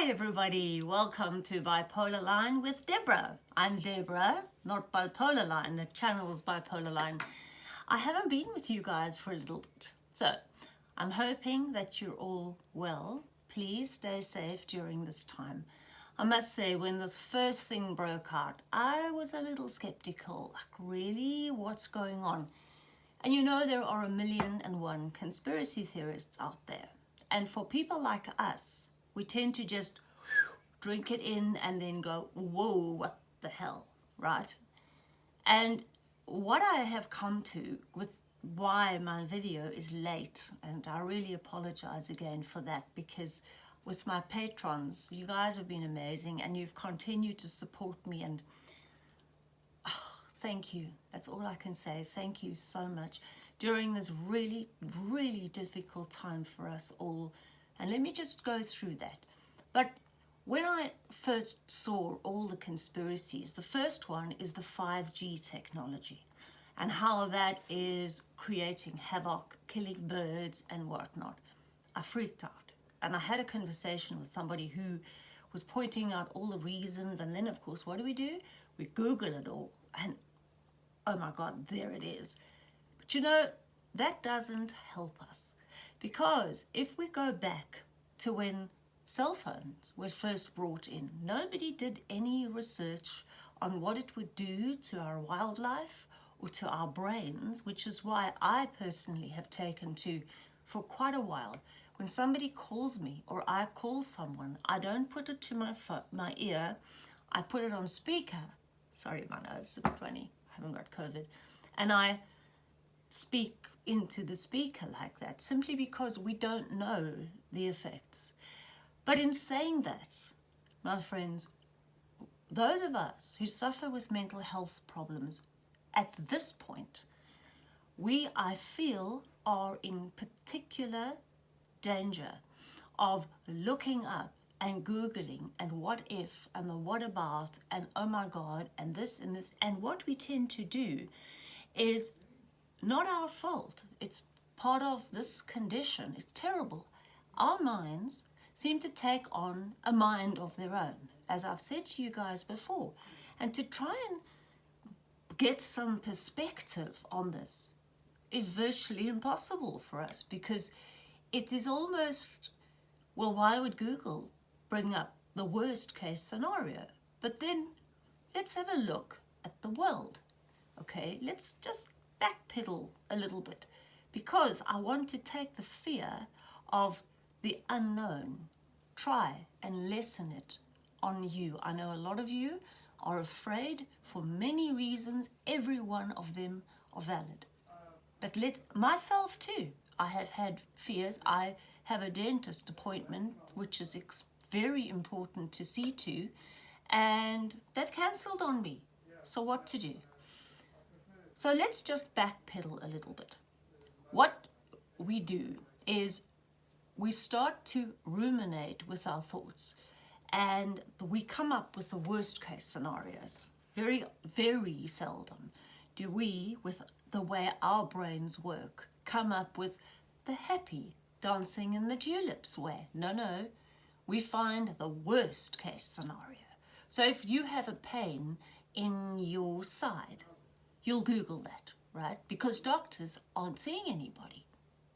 Hi everybody, welcome to Bipolar Line with Deborah. I'm Deborah, not Bipolar Line, the channel's Bipolar Line. I haven't been with you guys for a little bit, so I'm hoping that you're all well. Please stay safe during this time. I must say, when this first thing broke out, I was a little skeptical, like really, what's going on? And you know there are a million and one conspiracy theorists out there. And for people like us, we tend to just drink it in and then go, whoa, what the hell, right? And what I have come to with why my video is late, and I really apologize again for that because with my patrons, you guys have been amazing and you've continued to support me and oh, thank you. That's all I can say. Thank you so much during this really, really difficult time for us all and let me just go through that. But when I first saw all the conspiracies, the first one is the 5G technology and how that is creating havoc, killing birds and whatnot. I freaked out. And I had a conversation with somebody who was pointing out all the reasons. And then, of course, what do we do? We Google it all. And oh my God, there it is. But you know, that doesn't help us. Because if we go back to when cell phones were first brought in, nobody did any research on what it would do to our wildlife or to our brains, which is why I personally have taken to, for quite a while, when somebody calls me or I call someone, I don't put it to my, my ear, I put it on speaker. Sorry, my nose is a I haven't got COVID. And I speak into the speaker like that simply because we don't know the effects. But in saying that, my friends, those of us who suffer with mental health problems at this point, we, I feel, are in particular danger of looking up and Googling and what if and the what about and oh my God and this and this. And what we tend to do is not our fault. It's part of this condition. It's terrible. Our minds seem to take on a mind of their own, as I've said to you guys before. And to try and get some perspective on this is virtually impossible for us because it is almost, well, why would Google bring up the worst case scenario? But then let's have a look at the world. Okay, let's just backpedal a little bit because I want to take the fear of the unknown, try and lessen it on you. I know a lot of you are afraid for many reasons, every one of them are valid. But let myself too, I have had fears. I have a dentist appointment, which is very important to see to, and that cancelled on me. So what to do? So let's just backpedal a little bit. What we do is we start to ruminate with our thoughts and we come up with the worst case scenarios. Very, very seldom do we, with the way our brains work, come up with the happy dancing in the tulips way. No, no, we find the worst case scenario. So if you have a pain in your side, you'll Google that, right? Because doctors aren't seeing anybody.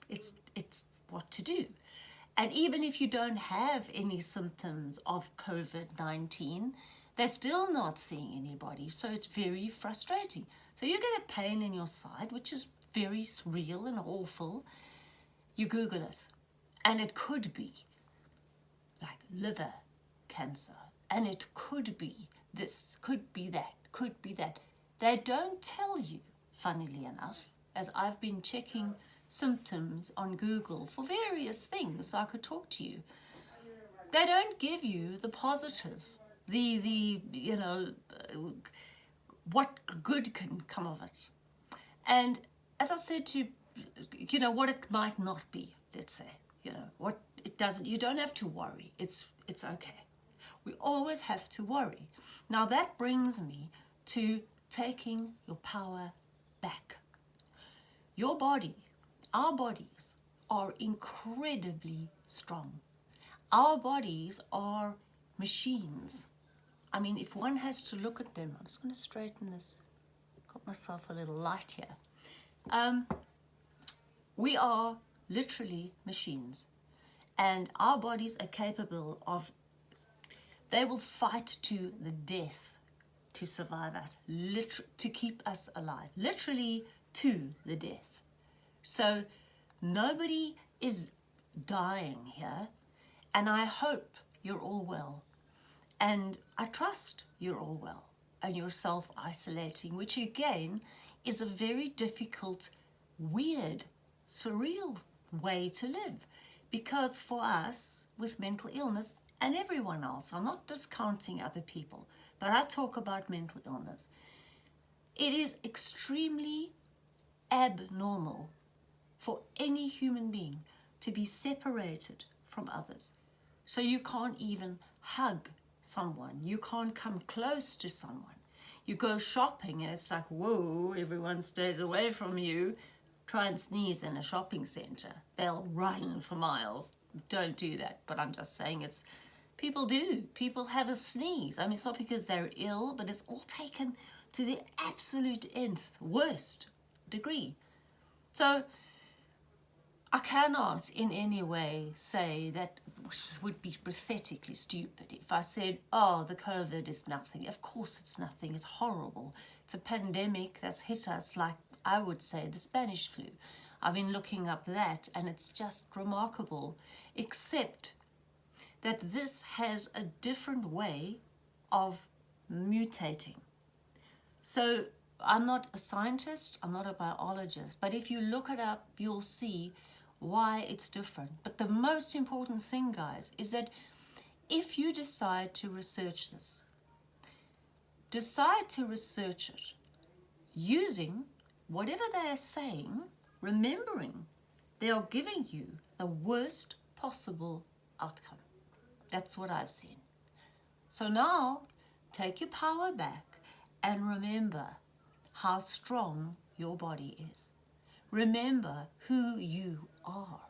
It's, it's what to do. And even if you don't have any symptoms of COVID-19, they're still not seeing anybody. So it's very frustrating. So you get a pain in your side, which is very real and awful. You Google it. And it could be like liver cancer. And it could be this, could be that, could be that. They don't tell you, funnily enough, as I've been checking symptoms on Google for various things so I could talk to you. They don't give you the positive, the, the you know, what good can come of it. And as I said to you know, what it might not be, let's say, you know, what it doesn't, you don't have to worry. It's, it's okay. We always have to worry. Now that brings me to taking your power back. Your body, our bodies are incredibly strong. our bodies are machines. I mean, if one has to look at them, I'm just going to straighten this, got myself a little light here. Um, we are literally machines and our bodies are capable of, they will fight to the death to survive us, to keep us alive, literally to the death. So nobody is dying here and I hope you're all well. And I trust you're all well and you're self-isolating, which again is a very difficult, weird, surreal way to live. Because for us, with mental illness, and everyone else, I'm not discounting other people, but I talk about mental illness. It is extremely abnormal for any human being to be separated from others. So you can't even hug someone. You can't come close to someone. You go shopping and it's like, whoa, everyone stays away from you. Try and sneeze in a shopping center. They'll run for miles. Don't do that. But I'm just saying it's, people do. People have a sneeze. I mean, it's not because they're ill, but it's all taken to the absolute nth, worst degree. So I cannot in any way say that which would be pathetically stupid if I said, oh, the COVID is nothing. Of course it's nothing. It's horrible. It's a pandemic that's hit us like, I would say, the Spanish flu. I've been looking up that and it's just remarkable, except that this has a different way of mutating. So I'm not a scientist, I'm not a biologist, but if you look it up, you'll see why it's different. But the most important thing, guys, is that if you decide to research this, decide to research it using whatever they are saying, remembering they are giving you the worst possible outcome. That's what I've seen. So now, take your power back and remember how strong your body is. Remember who you are.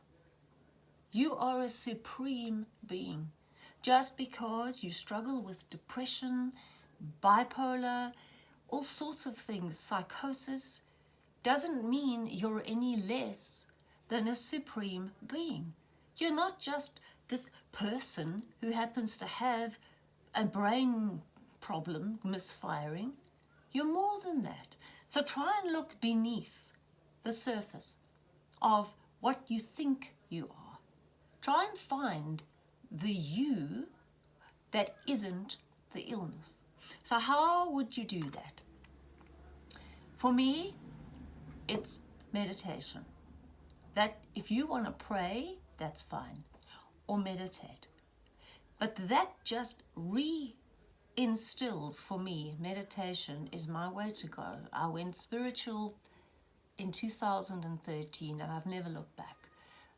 You are a supreme being. Just because you struggle with depression, bipolar, all sorts of things, psychosis, doesn't mean you're any less than a supreme being. You're not just this person who happens to have a brain problem, misfiring. You're more than that. So try and look beneath the surface of what you think you are. Try and find the you that isn't the illness. So how would you do that? For me, it's meditation. That if you want to pray, that's fine, or meditate. But that just reinstills for me, meditation is my way to go. I went spiritual in 2013 and I've never looked back.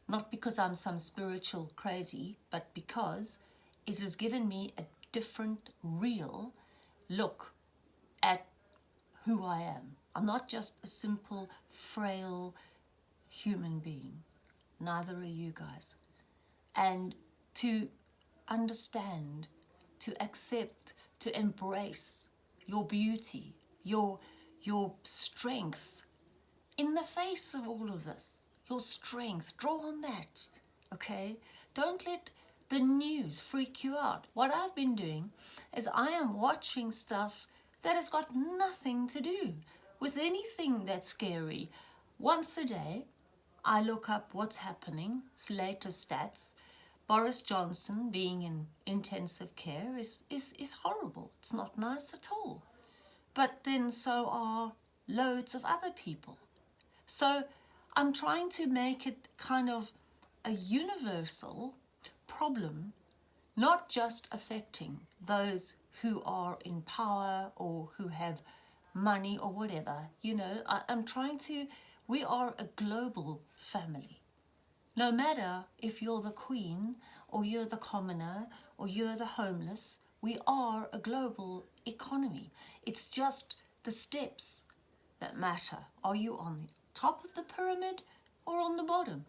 Not because I'm some spiritual crazy, but because it has given me a different, real look at who I am. I'm not just a simple, frail human being. Neither are you guys. And to understand, to accept, to embrace your beauty, your, your strength, in the face of all of this, your strength, draw on that, okay? Don't let the news freak you out. What I've been doing is I am watching stuff that has got nothing to do with anything that's scary. Once a day, I look up what's happening, latest stats. Boris Johnson being in intensive care is, is, is horrible. It's not nice at all. But then so are loads of other people. So I'm trying to make it kind of a universal problem, not just affecting those who are in power or who have money or whatever. You know, I, am trying to, we are a global family. No matter if you're the queen or you're the commoner or you're the homeless, we are a global economy. It's just the steps that matter. Are you on the top of the pyramid or on the bottom.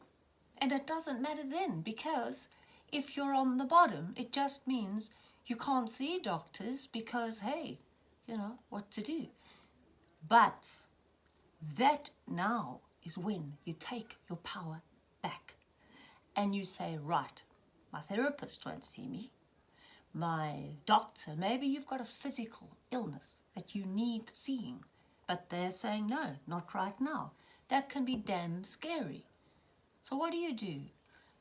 And it doesn't matter then because if you're on the bottom, it just means you can't see doctors because, hey, you know, what to do. But that now is when you take your power and you say, right, my therapist won't see me, my doctor, maybe you've got a physical illness that you need seeing, but they're saying, no, not right now. That can be damn scary. So what do you do?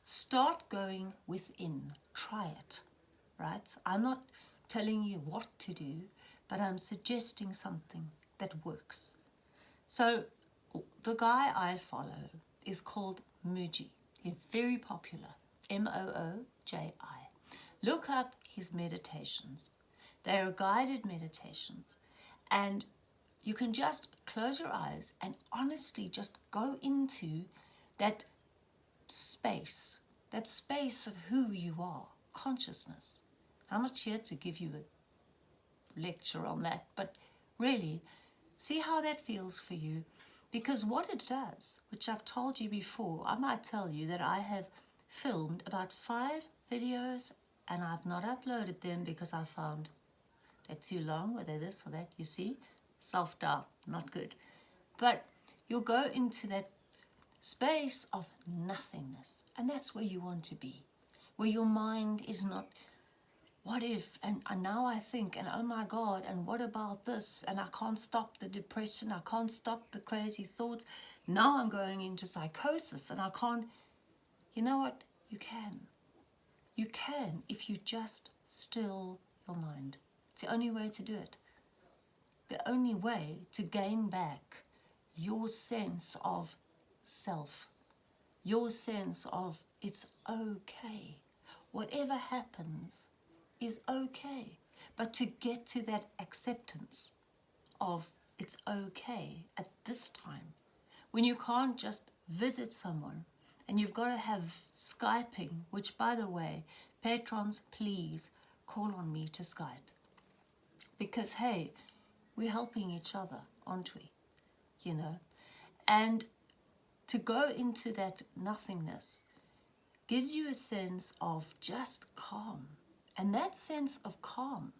Start going within. Try it, right? I'm not telling you what to do, but I'm suggesting something that works. So the guy I follow is called Mooji. Very popular, M-O-O-J-I. Look up his meditations. They are guided meditations and you can just close your eyes and honestly just go into that space, that space of who you are, consciousness. I'm not here to give you a lecture on that, but really see how that feels for you because what it does, which I've told you before, I might tell you that I have filmed about five videos and I've not uploaded them because I found they're too long or they're this or that, you see? Self-doubt, not good. But you'll go into that space of nothingness and that's where you want to be, where your mind is not what if? And, and now I think and oh my god and what about this? And I can't stop the depression. I can't stop the crazy thoughts. Now I'm going into psychosis and I can't you know what? You can. You can if you just still your mind. It's the only way to do it. The only way to gain back your sense of self. Your sense of it's okay. Whatever happens is okay. But to get to that acceptance of it's okay at this time, when you can't just visit someone and you've got to have Skyping, which by the way, patrons, please call on me to Skype. Because hey, we're helping each other, aren't we? You know? And to go into that nothingness gives you a sense of just calm and that sense of calm,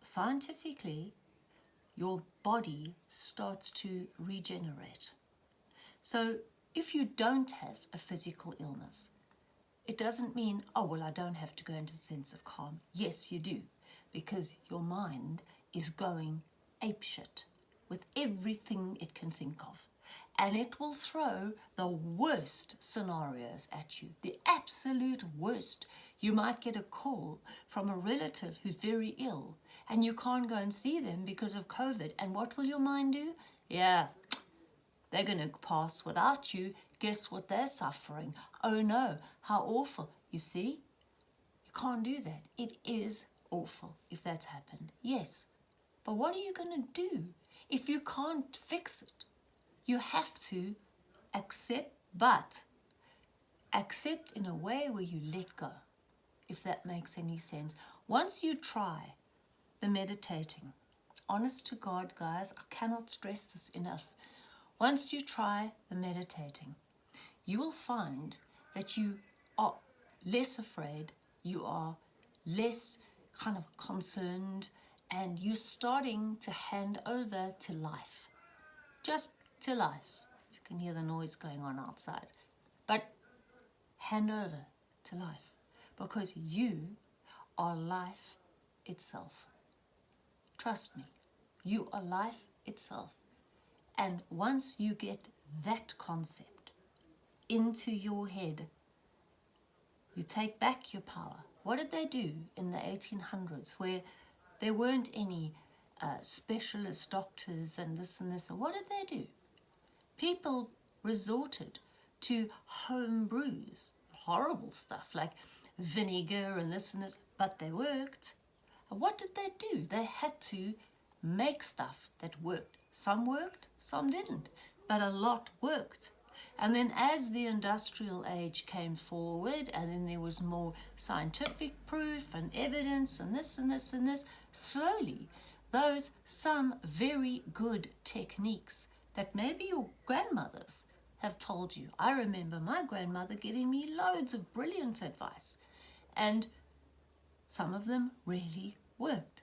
scientifically, your body starts to regenerate. So if you don't have a physical illness, it doesn't mean, oh, well, I don't have to go into a sense of calm. Yes, you do, because your mind is going apeshit with everything it can think of and it will throw the worst scenarios at you, the absolute worst. You might get a call from a relative who's very ill and you can't go and see them because of COVID. And what will your mind do? Yeah, they're going to pass without you. Guess what they're suffering? Oh no, how awful. You see, you can't do that. It is awful if that's happened. Yes, but what are you going to do if you can't fix it? You have to accept, but accept in a way where you let go, if that makes any sense. Once you try the meditating, honest to God, guys, I cannot stress this enough. Once you try the meditating, you will find that you are less afraid, you are less kind of concerned, and you're starting to hand over to life. Just to life. You can hear the noise going on outside. But hand over to life because you are life itself. Trust me, you are life itself. And once you get that concept into your head, you take back your power. What did they do in the 1800s where there weren't any uh, specialist doctors and this and this? What did they do? people resorted to home brews, horrible stuff like vinegar and this and this, but they worked. What did they do? They had to make stuff that worked. Some worked, some didn't, but a lot worked. And then as the industrial age came forward and then there was more scientific proof and evidence and this and this and this, slowly those some very good techniques that maybe your grandmothers have told you. I remember my grandmother giving me loads of brilliant advice, and some of them really worked.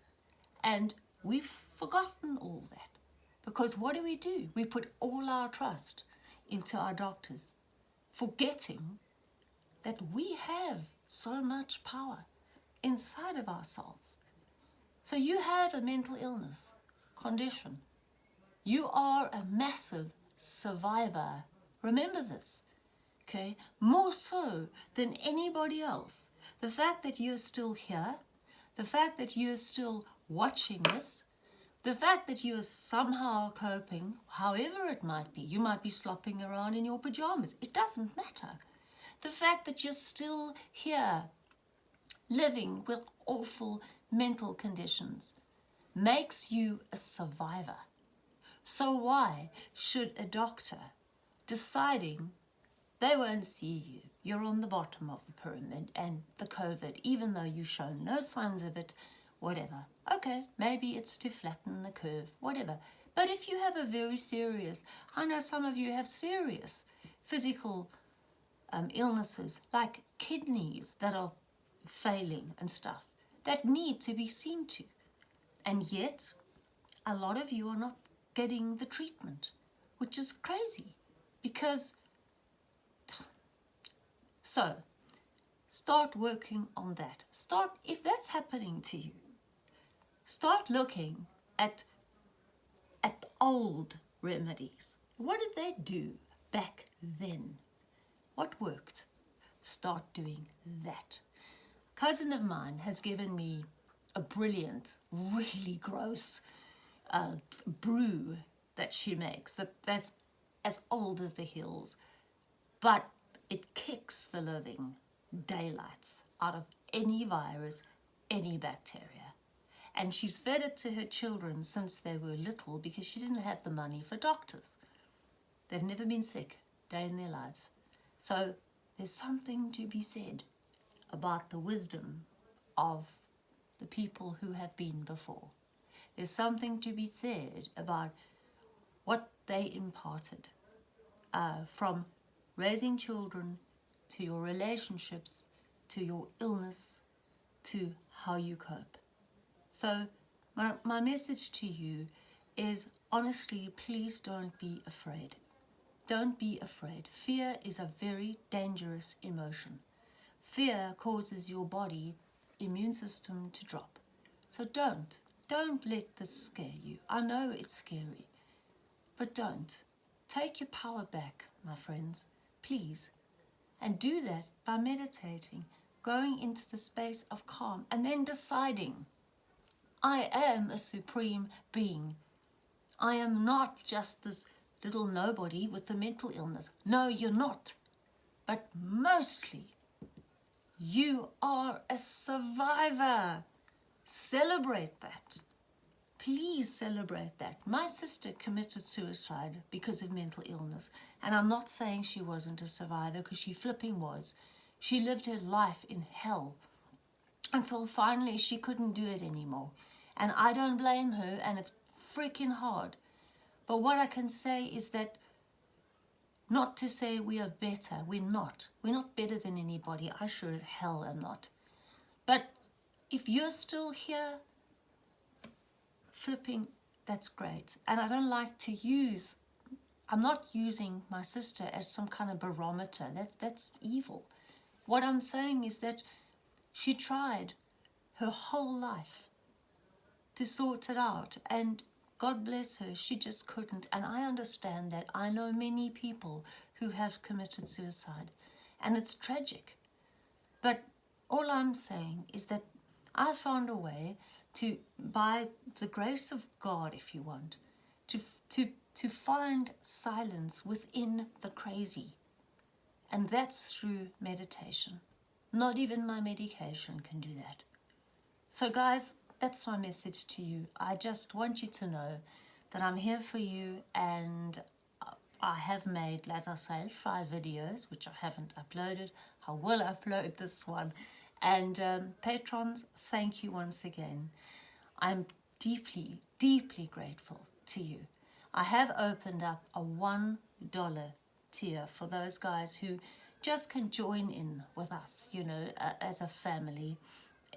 And we've forgotten all that because what do we do? We put all our trust into our doctors, forgetting that we have so much power inside of ourselves. So you have a mental illness condition. You are a massive survivor. Remember this, okay? More so than anybody else. The fact that you're still here, the fact that you're still watching this, the fact that you are somehow coping, however it might be, you might be slopping around in your pajamas, it doesn't matter. The fact that you're still here, living with awful mental conditions, makes you a survivor. So why should a doctor deciding they won't see you, you're on the bottom of the pyramid and the COVID, even though you show no signs of it, whatever. Okay, maybe it's to flatten the curve, whatever. But if you have a very serious, I know some of you have serious physical um, illnesses like kidneys that are failing and stuff that need to be seen to. And yet, a lot of you are not getting the treatment, which is crazy because. So, start working on that. Start, if that's happening to you, Start looking at, at old remedies. What did they do back then? What worked? Start doing that. Cousin of mine has given me a brilliant, really gross uh, brew that she makes that, that's as old as the hills, but it kicks the living daylights out of any virus, any bacteria and she's fed it to her children since they were little because she didn't have the money for doctors. They've never been sick day in their lives. So there's something to be said about the wisdom of the people who have been before. There's something to be said about what they imparted uh, from raising children to your relationships, to your illness, to how you cope. So my, my message to you is honestly, please don't be afraid. Don't be afraid. Fear is a very dangerous emotion. Fear causes your body immune system to drop. So don't. Don't let this scare you. I know it's scary, but don't. Take your power back, my friends, please. And do that by meditating, going into the space of calm, and then deciding I am a supreme being. I am not just this little nobody with the mental illness. No, you're not. But mostly, you are a survivor. Celebrate that. Please celebrate that. My sister committed suicide because of mental illness. And I'm not saying she wasn't a survivor because she flipping was. She lived her life in hell until finally she couldn't do it anymore. And I don't blame her, and it's freaking hard. But what I can say is that not to say we are better, we're not. We're not better than anybody. I sure as hell am not. But if you're still here, flipping, that's great. And I don't like to use, I'm not using my sister as some kind of barometer. That's, that's evil. What I'm saying is that she tried her whole life to sort it out. And God bless her, she just couldn't. And I understand that. I know many people who have committed suicide, and it's tragic. But all I'm saying is that I found a way to, by the grace of God, if you want, to, to, to find silence within the crazy. And that's through meditation. Not even my medication can do that. So guys, that's my message to you. I just want you to know that I'm here for you and I have made, as I say, five videos, which I haven't uploaded. I will upload this one. And um, patrons, thank you once again. I'm deeply, deeply grateful to you. I have opened up a $1 tier for those guys who just can join in with us, you know, uh, as a family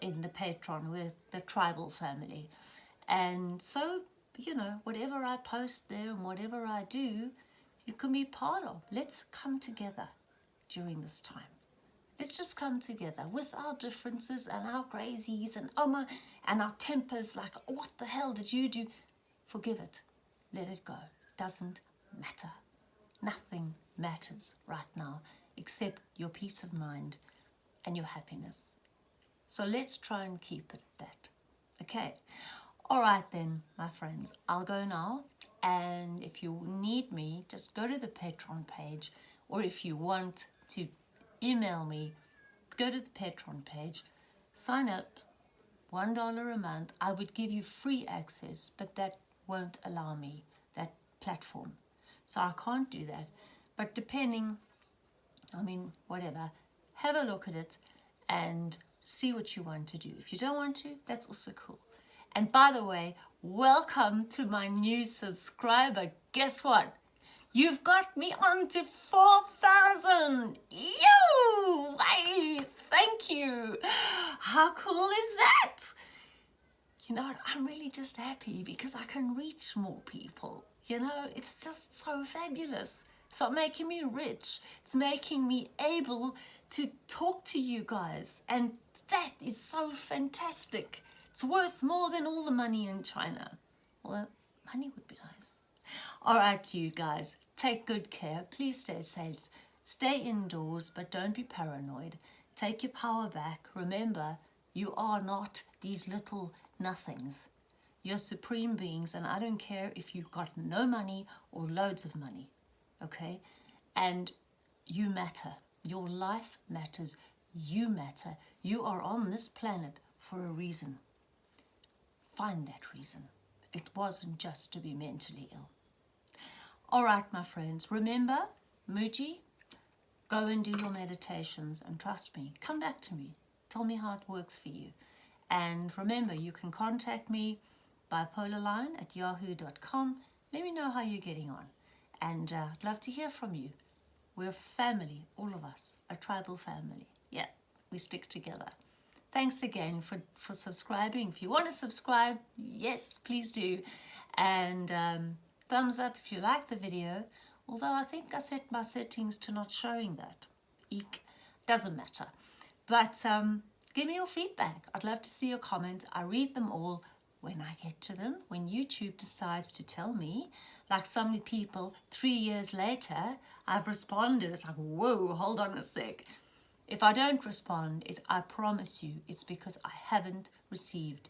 in the Patreon with the tribal family. And so, you know, whatever I post there and whatever I do, you can be part of. Let's come together during this time. Let's just come together with our differences and our crazies and oh my, and our tempers like, what the hell did you do? Forgive it. Let it go. Doesn't matter. Nothing matters right now except your peace of mind and your happiness. So let's try and keep it that. Okay. All right then, my friends. I'll go now. And if you need me, just go to the Patreon page. Or if you want to email me, go to the Patreon page, sign up, $1 a month. I would give you free access, but that won't allow me, that platform. So I can't do that. But depending, I mean, whatever, have a look at it and see what you want to do. If you don't want to, that's also cool. And by the way, welcome to my new subscriber. Guess what? You've got me on to 4,000. Yo! Hey, thank you. How cool is that? You know, I'm really just happy because I can reach more people. You know, it's just so fabulous. It's not making me rich. It's making me able to talk to you guys. And that is so fantastic. It's worth more than all the money in China. Well, money would be nice. All right, you guys, take good care. Please stay safe. Stay indoors, but don't be paranoid. Take your power back. Remember, you are not these little nothings. You're supreme beings, and I don't care if you've got no money or loads of money, okay? And you matter. Your life matters. You matter. You are on this planet for a reason. Find that reason. It wasn't just to be mentally ill. All right, my friends, remember, Mooji, go and do your meditations and trust me. Come back to me. Tell me how it works for you. And remember, you can contact me bipolarline at yahoo.com. Let me know how you're getting on. And uh, I'd love to hear from you. We're a family, all of us, a tribal family. Yeah we stick together. Thanks again for, for subscribing. If you want to subscribe, yes, please do. And um, thumbs up if you like the video. Although I think I set my settings to not showing that. Eek. Doesn't matter. But um, give me your feedback. I'd love to see your comments. I read them all when I get to them. When YouTube decides to tell me, like some people, three years later, I've responded. It's like, whoa, hold on a sec. If I don't respond, I promise you it's because I haven't received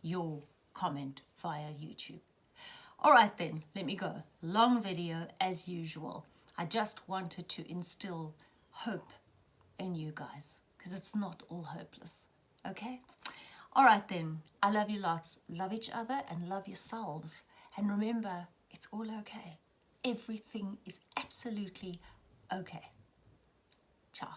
your comment via YouTube. All right then, let me go. Long video as usual. I just wanted to instill hope in you guys because it's not all hopeless, okay? All right then, I love you lots. Love each other and love yourselves. And remember, it's all okay. Everything is absolutely okay. Ciao.